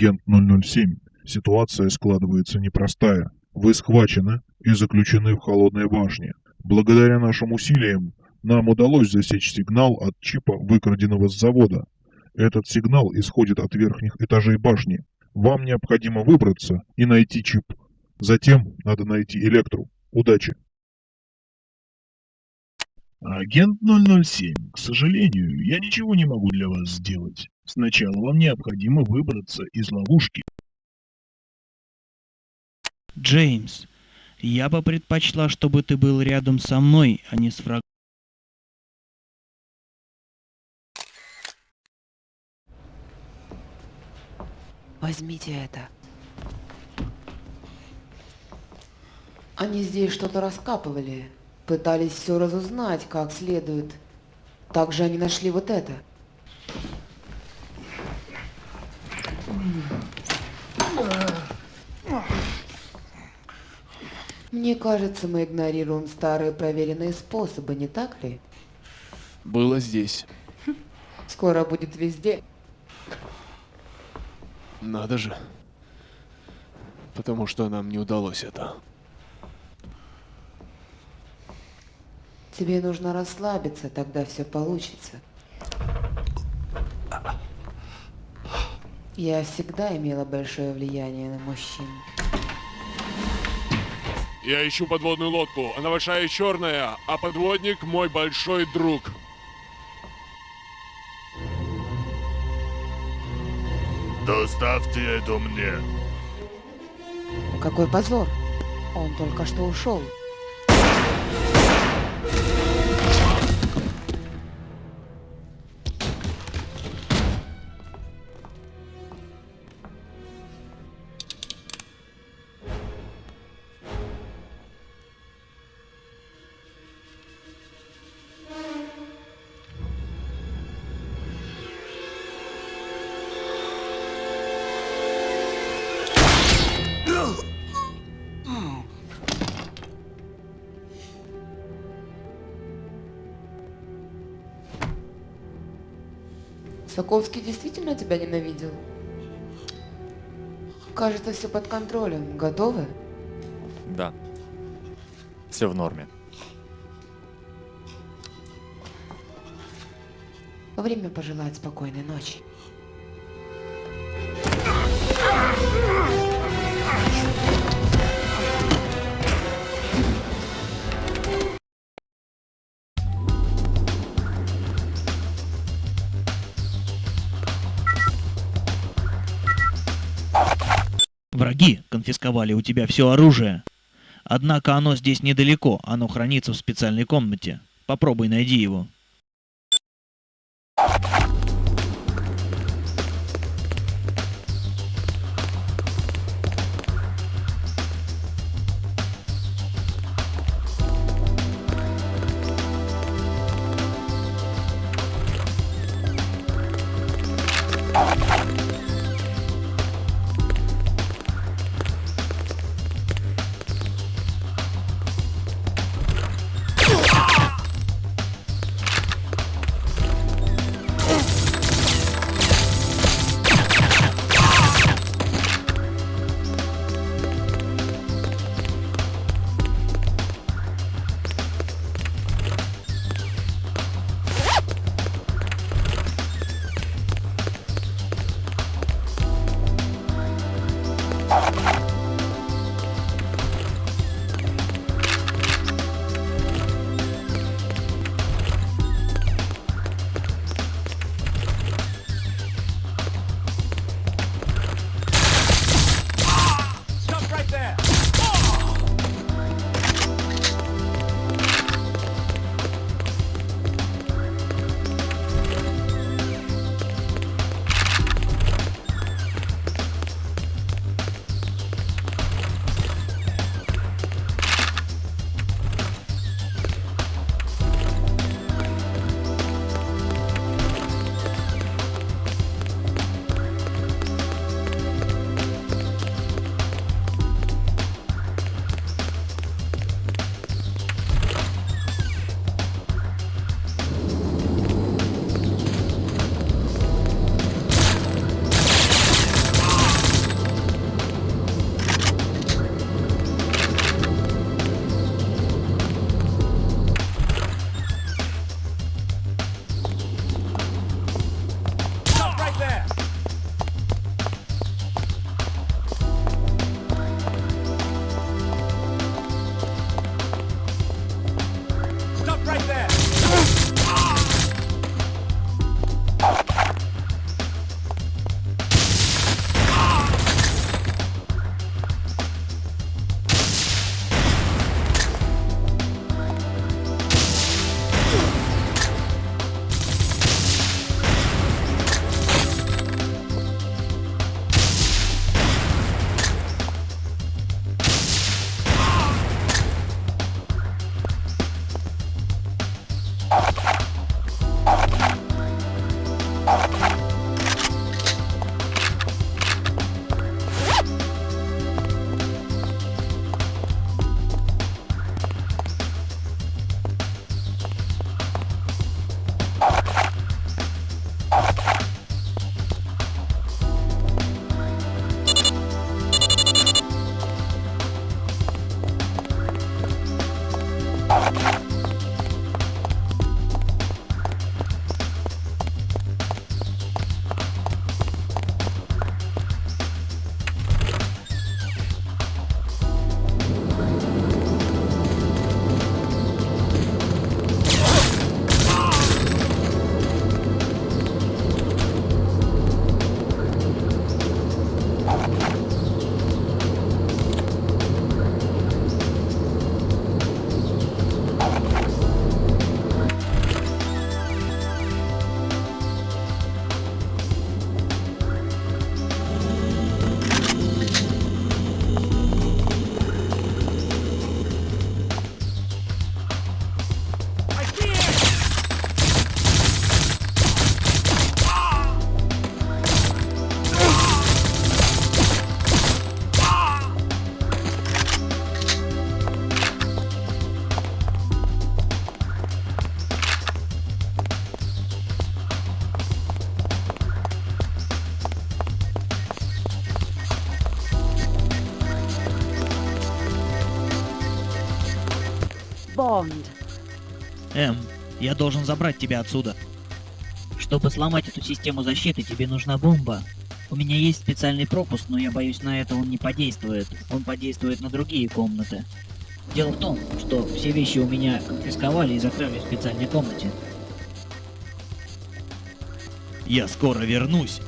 Агент 007, ситуация складывается непростая. Вы схвачены и заключены в холодной башне. Благодаря нашим усилиям нам удалось засечь сигнал от чипа, выкраденного с завода. Этот сигнал исходит от верхних этажей башни. Вам необходимо выбраться и найти чип. Затем надо найти Электру. Удачи! Агент 007, к сожалению, я ничего не могу для вас сделать. Сначала вам необходимо выбраться из ловушки. Джеймс, я бы предпочла, чтобы ты был рядом со мной, а не с врагом. Возьмите это. Они здесь что-то раскапывали. Пытались все разузнать как следует. Также они нашли вот это. Мне кажется, мы игнорируем старые проверенные способы, не так ли? Было здесь. Скоро будет везде. Надо же. Потому что нам не удалось это. Тебе нужно расслабиться, тогда все получится. Я всегда имела большое влияние на мужчин. Я ищу подводную лодку. Она большая и черная, а подводник мой большой друг. Доставьте это мне. Какой позор! Он только что ушел. Соколский действительно тебя ненавидел? Кажется, все под контролем. Готовы? Да. Все в норме. Время пожелать спокойной ночи. Конфисковали у тебя все оружие. Однако оно здесь недалеко, оно хранится в специальной комнате. Попробуй найди его. Bond. Эм, я должен забрать тебя отсюда. Чтобы сломать эту систему защиты, тебе нужна бомба. У меня есть специальный пропуск, но я боюсь, на это он не подействует. Он подействует на другие комнаты. Дело в том, что все вещи у меня конфисковали и закрыли в специальной комнате. Я скоро вернусь.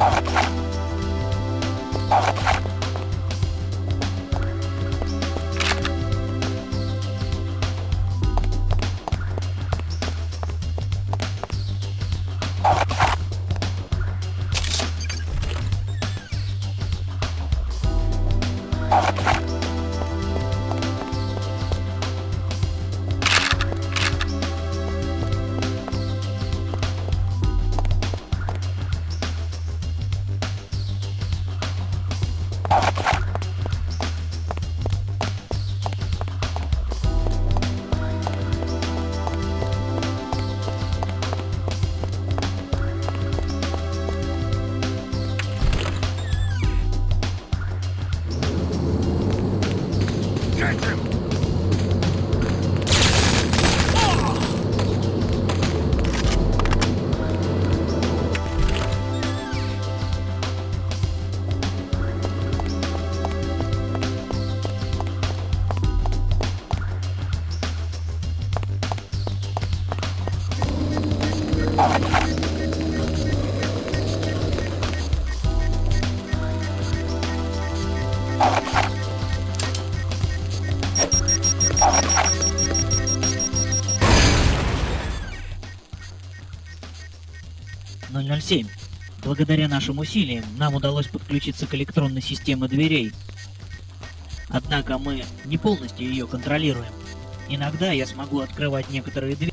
Thank you. «007. Благодаря нашим усилиям нам удалось подключиться к электронной системе дверей. Однако мы не полностью ее контролируем. Иногда я смогу открывать некоторые двери.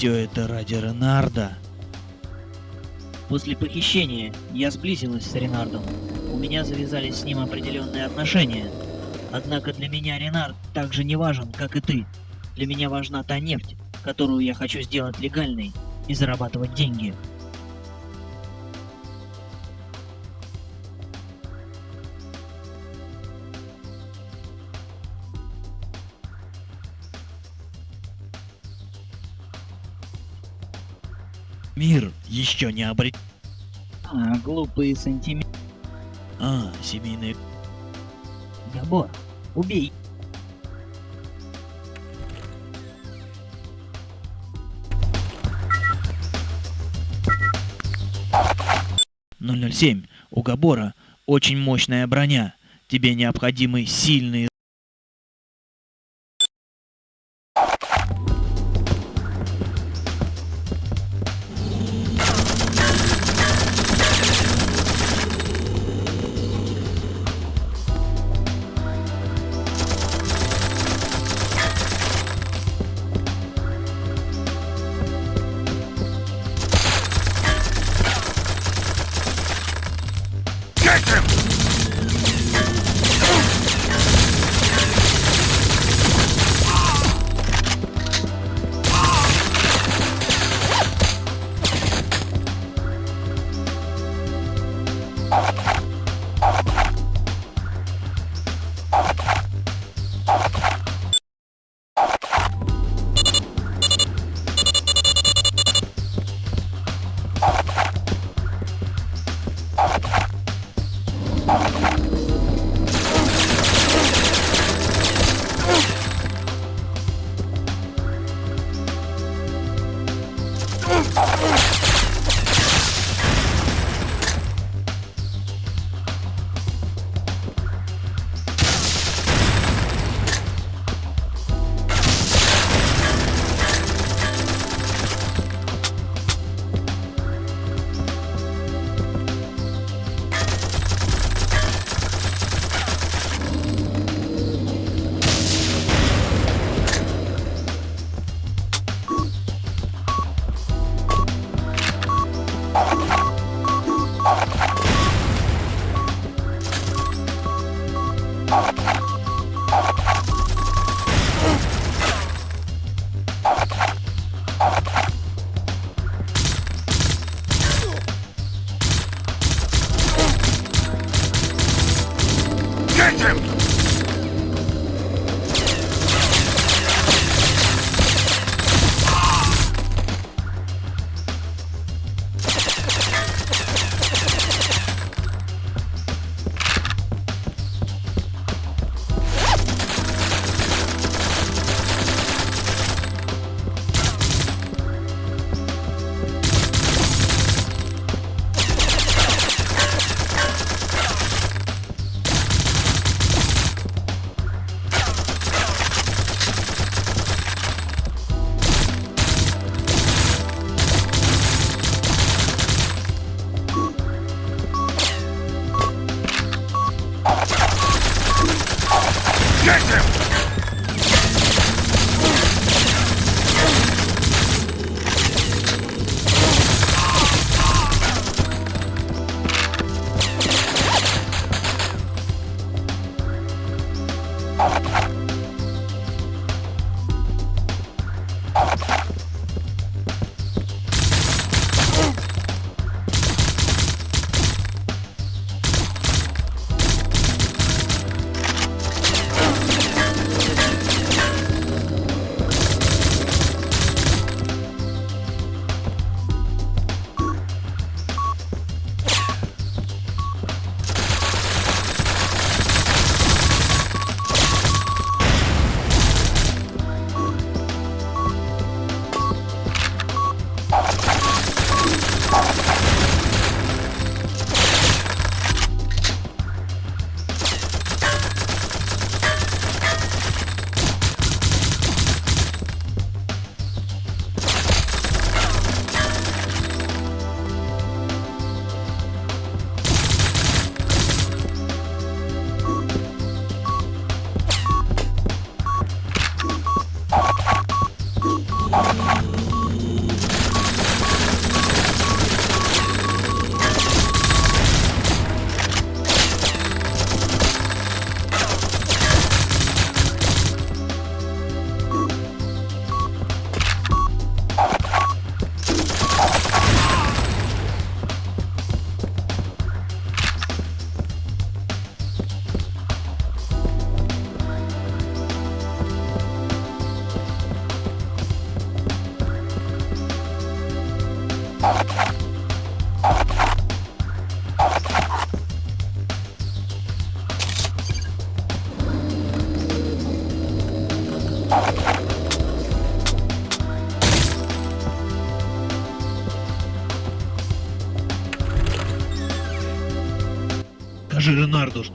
Все это ради Ренарда. После похищения я сблизилась с Ренардом. У меня завязались с ним определенные отношения. Однако для меня Ренард так же не важен, как и ты. Для меня важна та нефть, которую я хочу сделать легальной и зарабатывать деньги. Мир еще не обрет... А, глупые сантименты. А, семейные... Габор, убей. — 007. У Габора очень мощная броня. Тебе необходимы сильные...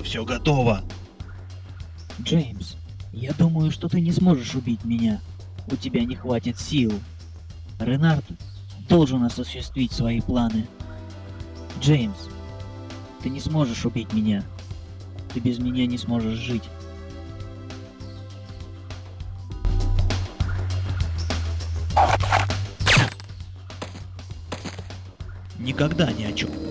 что все готово. Джеймс, я думаю, что ты не сможешь убить меня. У тебя не хватит сил. Ренард должен осуществить свои планы. Джеймс, ты не сможешь убить меня. Ты без меня не сможешь жить. Никогда ни о чем.